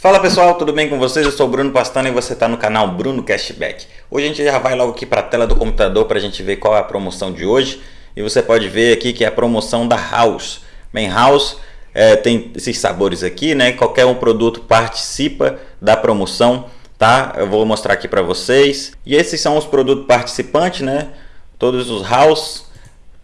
Fala pessoal, tudo bem com vocês? Eu sou o Bruno Pastano e você está no canal Bruno Cashback. Hoje a gente já vai logo aqui para a tela do computador para a gente ver qual é a promoção de hoje. E você pode ver aqui que é a promoção da House. Bem, House é, tem esses sabores aqui, né? Qualquer um produto participa da promoção, tá? Eu vou mostrar aqui para vocês. E esses são os produtos participantes, né? Todos os House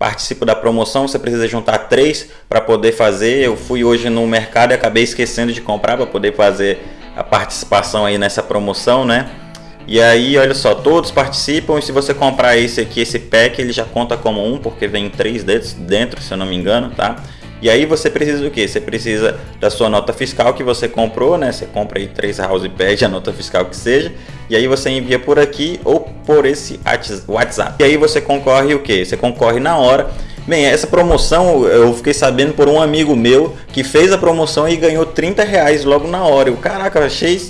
participa da promoção, você precisa juntar três para poder fazer. Eu fui hoje no mercado e acabei esquecendo de comprar para poder fazer a participação aí nessa promoção, né? E aí, olha só, todos participam e se você comprar esse aqui, esse pack, ele já conta como um, porque vem três dedos dentro, se eu não me engano, tá? E aí você precisa do que? Você precisa da sua nota fiscal que você comprou, né? Você compra aí três house pad, a nota fiscal que seja, e aí você envia por aqui ou por esse WhatsApp. E aí você concorre o que? Você concorre na hora. Bem, essa promoção eu fiquei sabendo por um amigo meu que fez a promoção e ganhou 30 reais logo na hora. Eu, caraca, achei,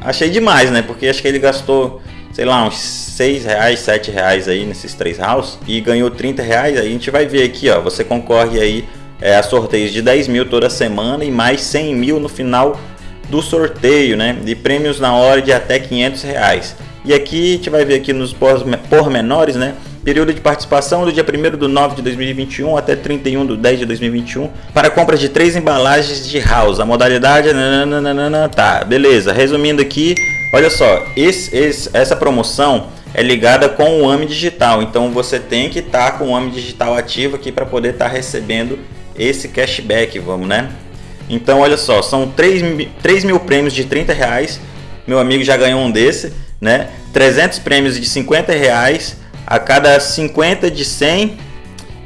achei demais, né? Porque acho que ele gastou, sei lá, uns 6 reais, 7 reais aí nesses três house e ganhou 30 reais. Aí a gente vai ver aqui, ó, você concorre aí é, a sorteios de 10 mil toda semana e mais 100 mil no final do sorteio, né? De prêmios na hora de até 500 reais. E aqui a gente vai ver aqui nos pormenores, né? Período de participação do dia 1 do 9 de 2021 até 31 do 10 de 2021 para compra de três embalagens de house. A modalidade nananana, tá, beleza. Resumindo aqui, olha só, esse, esse, essa promoção é ligada com o AMI Digital. Então você tem que estar tá com o AMI Digital ativo aqui para poder estar tá recebendo esse cashback, vamos né? Então olha só, são 3, 3 mil prêmios de 30 reais, meu amigo já ganhou um desse, né? 300 prêmios de 50 reais, a cada 50 de 100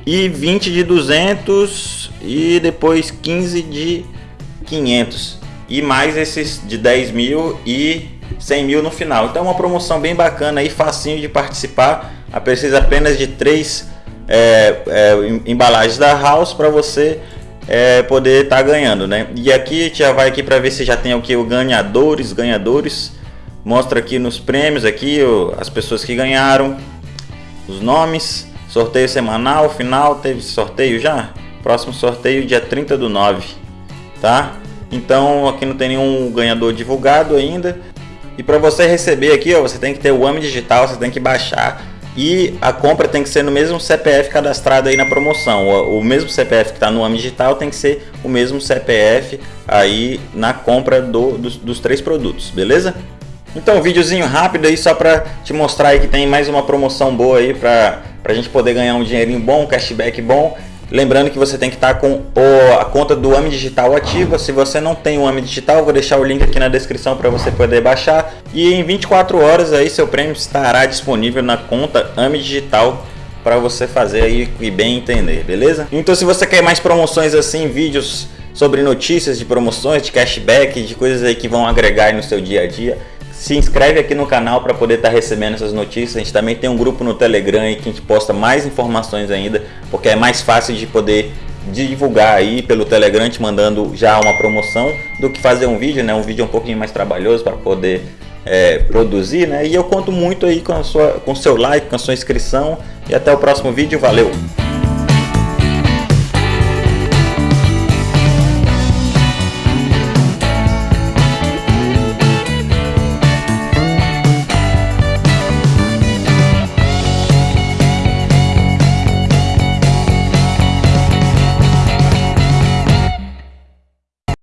e 20 de 200 e depois 15 de 500 e mais esses de 10 mil e 100 mil no final. Então uma promoção bem bacana aí, facinho de participar, precisa apenas de três é, é, embalagens da House para você é, poder estar tá ganhando, né? E aqui a já vai aqui para ver se já tem o que o ganhadores, ganhadores. Mostra aqui nos prêmios aqui as pessoas que ganharam, os nomes, sorteio semanal, final, teve sorteio já? Próximo sorteio dia 30 do 9, tá? Então aqui não tem nenhum ganhador divulgado ainda. E para você receber aqui, ó, você tem que ter o AMI digital, você tem que baixar e a compra tem que ser no mesmo CPF cadastrado aí na promoção. O, o mesmo CPF que está no AMI Digital tem que ser o mesmo CPF aí na compra do, dos, dos três produtos, beleza? Então, um videozinho rápido aí só para te mostrar aí que tem mais uma promoção boa aí para a gente poder ganhar um dinheirinho bom, um cashback bom Lembrando que você tem que estar com o, a conta do AMI Digital ativa. Se você não tem o AMI Digital, vou deixar o link aqui na descrição para você poder baixar. E em 24 horas aí seu prêmio estará disponível na conta AMI Digital para você fazer aí e bem entender, beleza? Então se você quer mais promoções assim, vídeos sobre notícias de promoções, de cashback, de coisas aí que vão agregar no seu dia a dia, se inscreve aqui no canal para poder estar tá recebendo essas notícias. A gente também tem um grupo no Telegram aí que a gente posta mais informações ainda, porque é mais fácil de poder divulgar aí pelo Telegram te mandando já uma promoção do que fazer um vídeo, né? Um vídeo um pouquinho mais trabalhoso para poder é, produzir, né? E eu conto muito aí com a sua, com seu like, com a sua inscrição e até o próximo vídeo. Valeu!